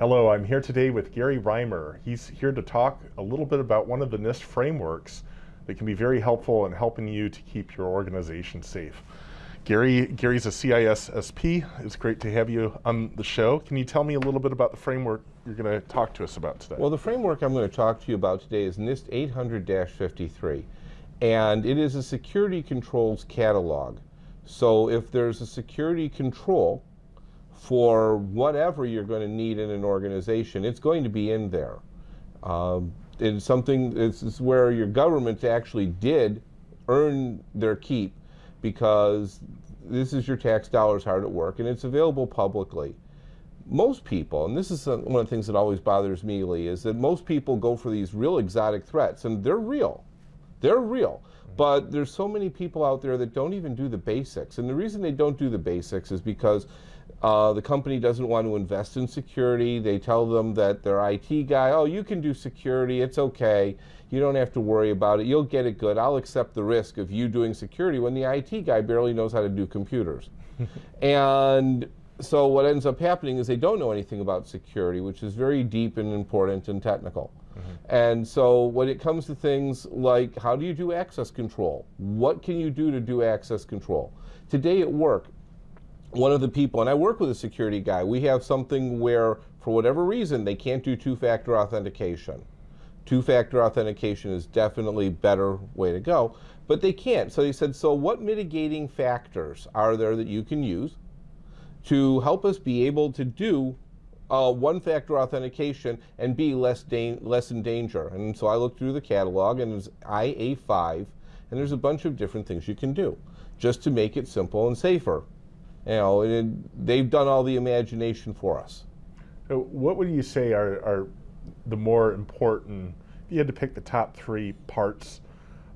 Hello, I'm here today with Gary Reimer. He's here to talk a little bit about one of the NIST frameworks that can be very helpful in helping you to keep your organization safe. Gary, Gary's a CISSP. It's great to have you on the show. Can you tell me a little bit about the framework you're going to talk to us about today? Well, the framework I'm going to talk to you about today is NIST 800-53, and it is a security controls catalog. So if there's a security control for whatever you're going to need in an organization, it's going to be in there. Um, it's something, it's, where your government actually did earn their keep because this is your tax dollars hard at work and it's available publicly. Most people, and this is one of the things that always bothers me, Lee, is that most people go for these real exotic threats and they're real. They're real. But there's so many people out there that don't even do the basics. And the reason they don't do the basics is because uh, the company doesn't want to invest in security. They tell them that their IT guy, oh, you can do security, it's okay. You don't have to worry about it. You'll get it good. I'll accept the risk of you doing security when the IT guy barely knows how to do computers. and so what ends up happening is they don't know anything about security, which is very deep and important and technical. Mm -hmm. And so when it comes to things like how do you do access control? What can you do to do access control? Today at work, one of the people, and I work with a security guy, we have something where, for whatever reason, they can't do two-factor authentication. Two-factor authentication is definitely better way to go, but they can't. So he said, so what mitigating factors are there that you can use to help us be able to do uh, one-factor authentication and be less, less in danger? And so I looked through the catalog, and it's IA5, and there's a bunch of different things you can do just to make it simple and safer. You know, it, they've done all the imagination for us. So what would you say are, are the more important, if you had to pick the top three parts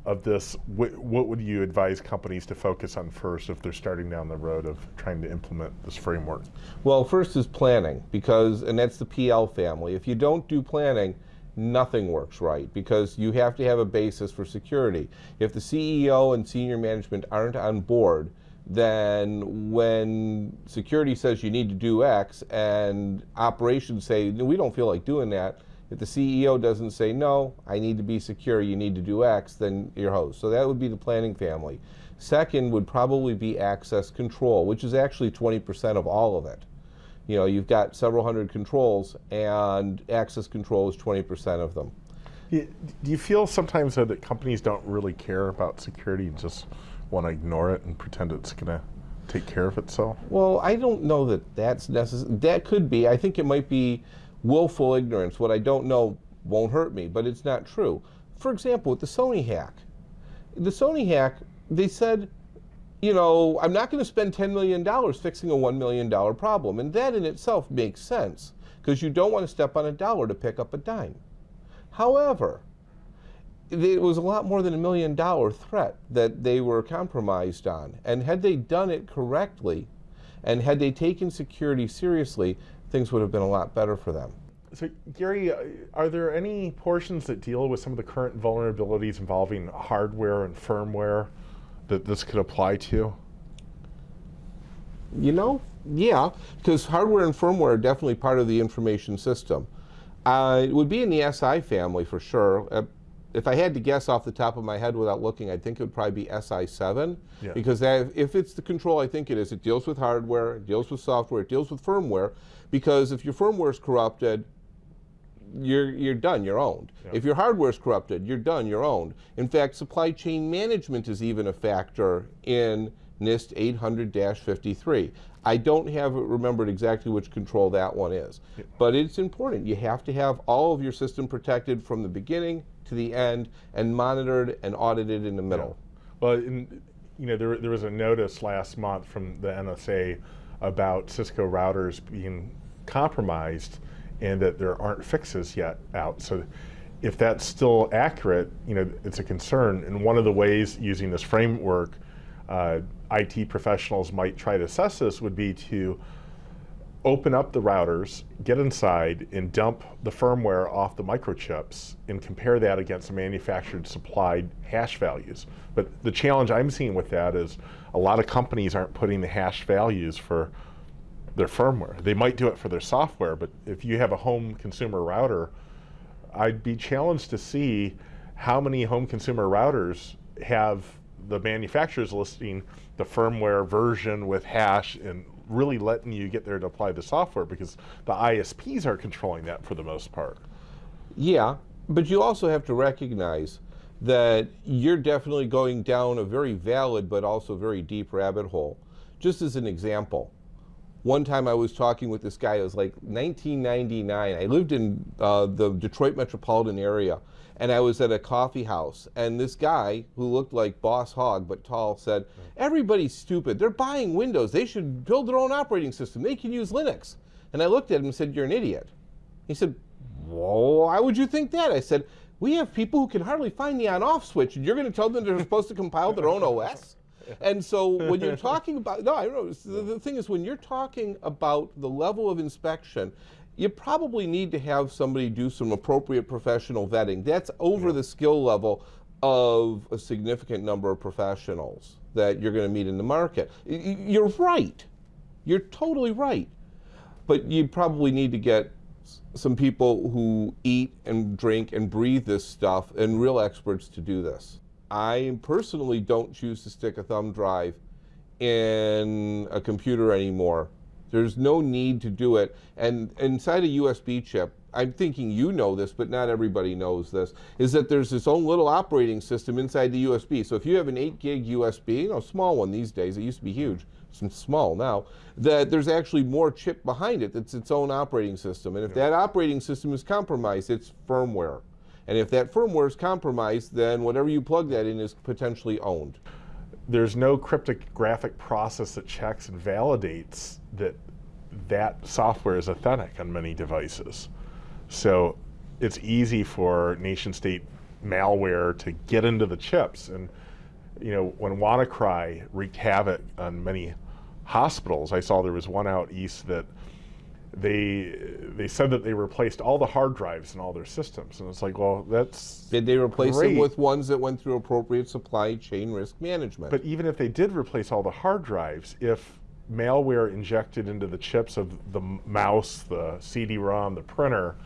of this, what, what would you advise companies to focus on first if they're starting down the road of trying to implement this framework? Well, first is planning, because, and that's the PL family. If you don't do planning, nothing works right because you have to have a basis for security. If the CEO and senior management aren't on board, then when security says you need to do X and operations say, we don't feel like doing that, if the CEO doesn't say, no, I need to be secure, you need to do X, then you're host. So that would be the planning family. Second would probably be access control, which is actually 20% of all of it. You know, you've got several hundred controls and access control is 20% of them. Do you feel sometimes that companies don't really care about security and just want to ignore it and pretend it's going to take care of itself? Well, I don't know that that's necessary. That could be. I think it might be willful ignorance. What I don't know won't hurt me, but it's not true. For example, with the Sony hack. The Sony hack, they said, you know, I'm not going to spend $10 million fixing a $1 million problem. And that in itself makes sense because you don't want to step on a dollar to pick up a dime. However, it was a lot more than a million dollar threat that they were compromised on. And had they done it correctly, and had they taken security seriously, things would have been a lot better for them. So Gary, uh, are there any portions that deal with some of the current vulnerabilities involving hardware and firmware that this could apply to? You know, yeah, because hardware and firmware are definitely part of the information system. Uh, it would be in the SI family for sure. Uh, if I had to guess off the top of my head without looking, I think it would probably be SI7 yeah. because that, if it's the control I think it is, it deals with hardware, it deals with software, it deals with firmware because if your firmware is corrupted, you're, you're done, you're owned. Yeah. If your hardware is corrupted, you're done, you're owned. In fact, supply chain management is even a factor in NIST 800-53. I don't have remembered exactly which control that one is, but it's important. You have to have all of your system protected from the beginning to the end and monitored and audited in the middle. Yeah. Well, in, you know, there, there was a notice last month from the NSA about Cisco routers being compromised and that there aren't fixes yet out. So if that's still accurate, you know, it's a concern. And one of the ways using this framework, uh, IT professionals might try to assess this would be to open up the routers, get inside, and dump the firmware off the microchips and compare that against the manufactured supplied hash values. But the challenge I'm seeing with that is a lot of companies aren't putting the hash values for their firmware. They might do it for their software, but if you have a home consumer router, I'd be challenged to see how many home consumer routers have the manufacturers listing the firmware version with hash and really letting you get there to apply the software because the ISPs are controlling that for the most part. Yeah, but you also have to recognize that you're definitely going down a very valid but also very deep rabbit hole. Just as an example, one time I was talking with this guy, it was like 1999. I lived in uh, the Detroit metropolitan area and I was at a coffee house and this guy who looked like Boss Hogg but tall said, everybody's stupid. They're buying Windows. They should build their own operating system. They can use Linux. And I looked at him and said, you're an idiot. He said, why would you think that? I said, we have people who can hardly find the on-off switch, and you're going to tell them they're supposed to compile their own OS? And so when you're talking about, no, I know, the, the thing is when you're talking about the level of inspection, you probably need to have somebody do some appropriate professional vetting. That's over the skill level of a significant number of professionals that you're going to meet in the market. You're right. You're totally right. But you probably need to get some people who eat and drink and breathe this stuff and real experts to do this. I personally don't choose to stick a thumb drive in a computer anymore. There's no need to do it. And inside a USB chip, I'm thinking you know this, but not everybody knows this, is that there's this own little operating system inside the USB. So if you have an 8 gig USB, you know, small one these days, it used to be huge, it's small now, that there's actually more chip behind it that's its own operating system. And if that operating system is compromised, it's firmware. And if that firmware is compromised, then whatever you plug that in is potentially owned. There's no cryptographic process that checks and validates that that software is authentic on many devices. So it's easy for nation state malware to get into the chips. And you know, when WannaCry wreaked havoc on many hospitals, I saw there was one out east that they they said that they replaced all the hard drives in all their systems, and it's like, well, that's did they replace great. them with ones that went through appropriate supply chain risk management? But even if they did replace all the hard drives, if malware injected into the chips of the mouse, the CD-ROM, the printer,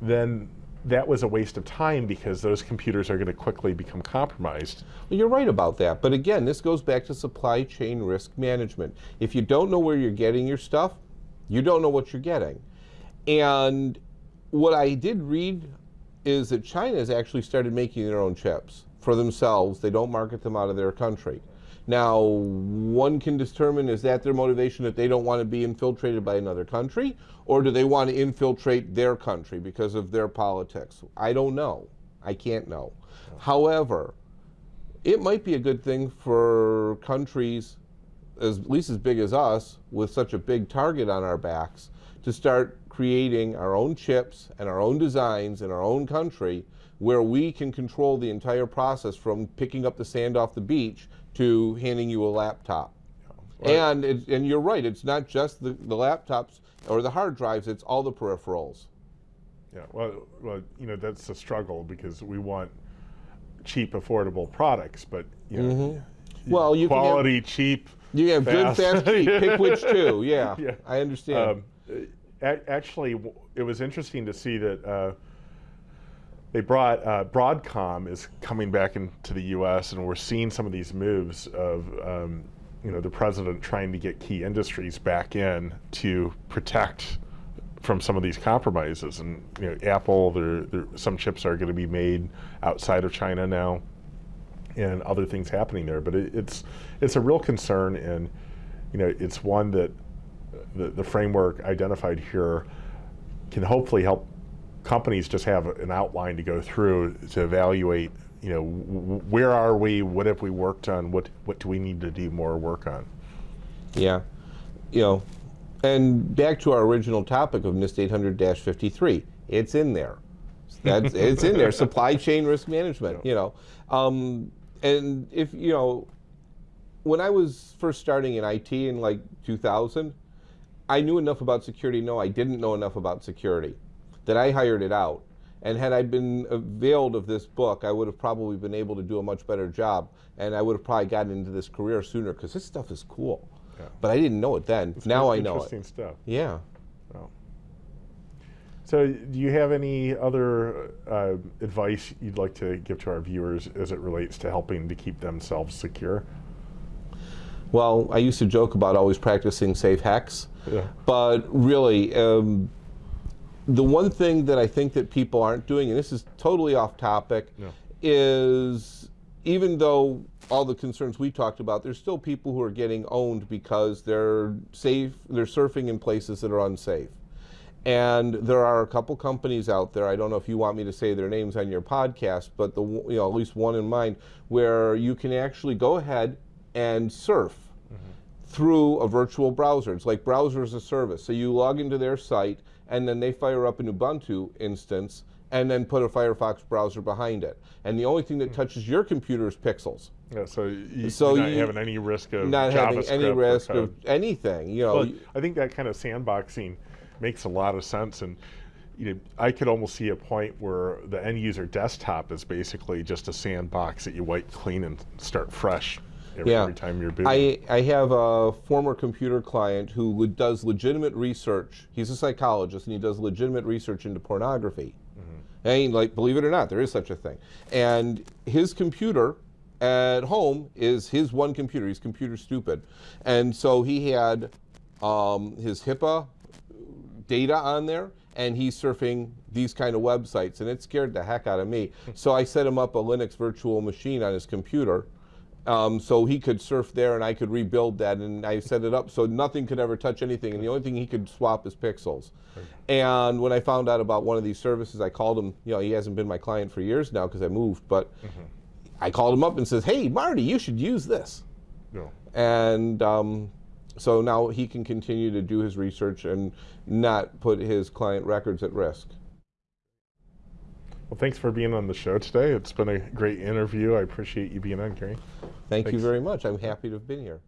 then that was a waste of time because those computers are going to quickly become compromised. Well, you're right about that. But again, this goes back to supply chain risk management. If you don't know where you're getting your stuff, you don't know what you're getting. And what I did read is that China has actually started making their own chips for themselves. They don't market them out of their country. Now, one can determine is that their motivation that they don't want to be infiltrated by another country, or do they want to infiltrate their country because of their politics? I don't know. I can't know. However, it might be a good thing for countries as, at least as big as us, with such a big target on our backs, to start creating our own chips and our own designs in our own country where we can control the entire process from picking up the sand off the beach to handing you a laptop. Right. And it, and you're right, it's not just the, the laptops or the hard drives, it's all the peripherals. Yeah, well, well, you know, that's a struggle because we want cheap, affordable products, but, you know, mm -hmm. well, you quality, have, cheap, You have fast. good, fast, cheap. Pick which two, yeah, yeah. I understand. Um, actually, it was interesting to see that uh, they brought uh, Broadcom is coming back into the U.S. and we're seeing some of these moves of um, you know the president trying to get key industries back in to protect from some of these compromises. And you know, Apple, there, there some chips are going to be made outside of China now, and other things happening there. But it, it's it's a real concern, and you know, it's one that the, the framework identified here can hopefully help companies just have an outline to go through to evaluate, you know, where are we, what have we worked on, what, what do we need to do more work on? Yeah, you know, and back to our original topic of NIST 800-53, it's in there. That's, it's in there, supply chain risk management, you know. Um, and if, you know, when I was first starting in IT in like 2000, I knew enough about security. No, I didn't know enough about security that I hired it out. And had I been availed of this book, I would have probably been able to do a much better job. And I would have probably gotten into this career sooner because this stuff is cool. Yeah. But I didn't know it then. It's now I know Interesting it. stuff. Yeah. So, do you have any other uh, advice you'd like to give to our viewers as it relates to helping to keep themselves secure? Well, I used to joke about always practicing safe hacks, Yeah. but really, um, the one thing that I think that people aren't doing, and this is totally off topic, Yeah. is even though all the concerns we talked about, there's still people who are getting owned because they're safe, they're surfing in places that are unsafe. And there are a couple companies out there. I don't know if you want me to say their names on your podcast, but the you know at least one in mind where you can actually go ahead and surf mm-hmm. through a virtual browser. It's like browser as a service. So you log into their site, and then they fire up an Ubuntu instance, and then put a Firefox browser behind it. And the only thing that hmm. touches your computer is pixels. Yeah, so you, So you're not you- having any risk of Not having any risk of anything. You know, Well, I think that kind of sandboxing makes a lot of sense, and you know, I could almost see a point where the end user desktop is basically just a sandbox that you wipe clean and start fresh every, Yeah. every time you're booting. I, I have a former computer client who le- does legitimate research. He's a psychologist and he does legitimate research into pornography. And like, believe it or not, there is such a thing. And his computer at home is his one computer. He's computer stupid, and so he had um, his HIPAA data on there and he's surfing these kind of websites and it scared the heck out of me. So i set him up a linux virtual machine on his computer um, so he could surf there and i could rebuild that and i set it up so nothing could ever touch anything and the only thing he could swap is pixels. And when i found out about one of these services i called him you know he hasn't been my client for years now because i moved but i called him up and says hey marty you should use this. No. and um, so now he can continue to do his research and not put his client records at risk. Well, thanks for being on the show today. It's been a great interview. I appreciate you being on, Gary. Thank you very much. I'm happy to have been here.